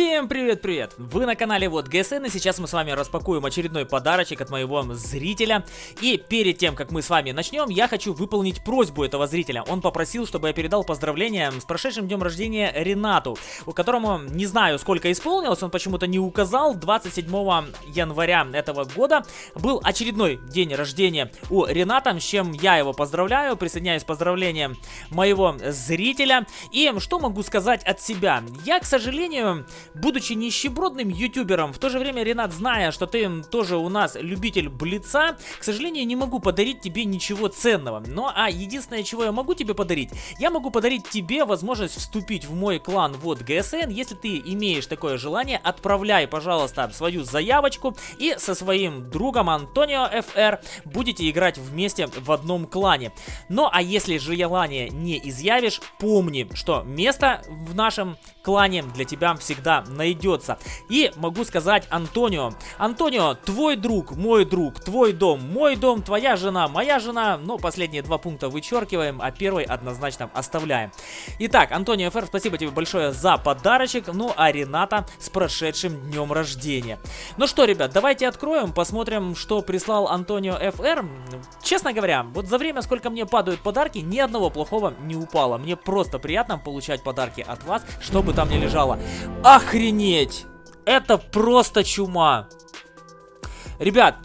Всем привет-привет! Вы на канале Вот ГСН и сейчас мы с вами распакуем очередной подарочек от моего зрителя. И перед тем, как мы с вами начнем, я хочу выполнить просьбу этого зрителя. Он попросил, чтобы я передал поздравления с прошедшим днем рождения Ренату, у которому не знаю сколько исполнилось, он почему-то не указал. 27 января этого года был очередной день рождения у Рената, с чем я его поздравляю, присоединяюсь к поздравлениям моего зрителя. И что могу сказать от себя? Я, к сожалению, будучи нищебродным ютубером, в то же время, Ренат, зная, что ты тоже у нас любитель блица, к сожалению, не могу подарить тебе ничего ценного. Но, а единственное, чего я могу тебе подарить, я могу подарить тебе возможность вступить в мой клан вот ГСН. Если ты имеешь такое желание, отправляй, пожалуйста, свою заявочку и со своим другом Антонио ФР будете играть вместе в одном клане. Ну, а если желание не изъявишь, помни, что место в нашем клане для тебя всегда найдется. И могу сказать Антонио. Антонио, твой друг, мой друг, твой дом, мой дом, твоя жена, моя жена. Но последние два пункта вычеркиваем, а первый однозначно оставляем. Итак, Антонио ФР, спасибо тебе большое за подарочек. Ну, а Рената с прошедшим днем рождения. Ну что, ребят, давайте откроем, посмотрим, что прислал Антонио ФР. Честно говоря, вот за время, сколько мне падают подарки, ни одного плохого не упало. Мне просто приятно получать подарки от вас, чтобы там не лежало. Охренеть! Это просто чума. Ребят,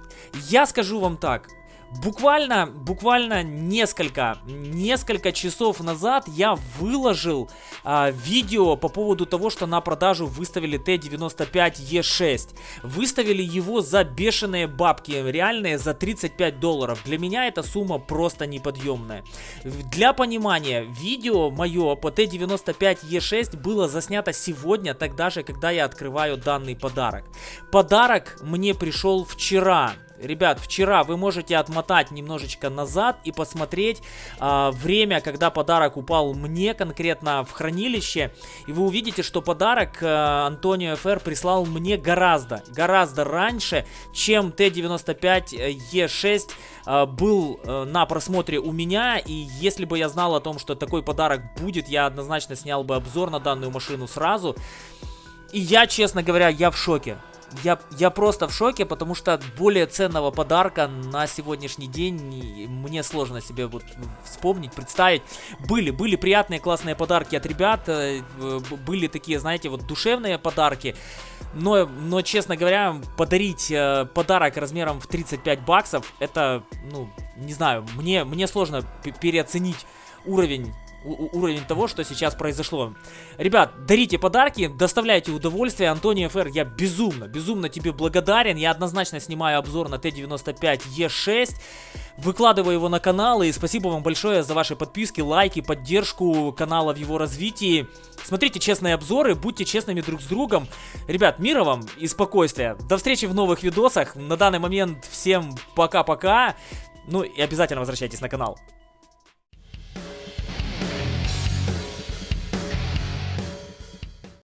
я скажу вам так. Буквально, буквально несколько, несколько часов назад я выложил а, видео по поводу того, что на продажу выставили Т-95Е6. Выставили его за бешеные бабки, реальные за 35 долларов. Для меня эта сумма просто неподъемная. Для понимания, видео мое по Т-95Е6 было заснято сегодня, тогда же, когда я открываю данный подарок. Подарок мне пришел вчера. Ребят, вчера вы можете отмотать немножечко назад и посмотреть э, время, когда подарок упал мне конкретно в хранилище. И вы увидите, что подарок э, Антонио ФР прислал мне гораздо, гораздо раньше, чем Т-95Е6 э, был э, на просмотре у меня. И если бы я знал о том, что такой подарок будет, я однозначно снял бы обзор на данную машину сразу. И я, честно говоря, я в шоке я, я просто в шоке, потому что более ценного подарка на сегодняшний день мне сложно себе вот вспомнить, представить. Были, были приятные, классные подарки от ребят, э, были такие, знаете, вот душевные подарки. Но, но честно говоря, подарить э, подарок размером в 35 баксов, это, ну, не знаю, мне, мне сложно переоценить уровень уровень того, что сейчас произошло. Ребят, дарите подарки, доставляйте удовольствие. Антонио ФР, я безумно, безумно тебе благодарен. Я однозначно снимаю обзор на Т-95Е6. Выкладываю его на канал и спасибо вам большое за ваши подписки, лайки, поддержку канала в его развитии. Смотрите честные обзоры, будьте честными друг с другом. Ребят, мира вам и спокойствия. До встречи в новых видосах. На данный момент всем пока-пока. Ну и обязательно возвращайтесь на канал.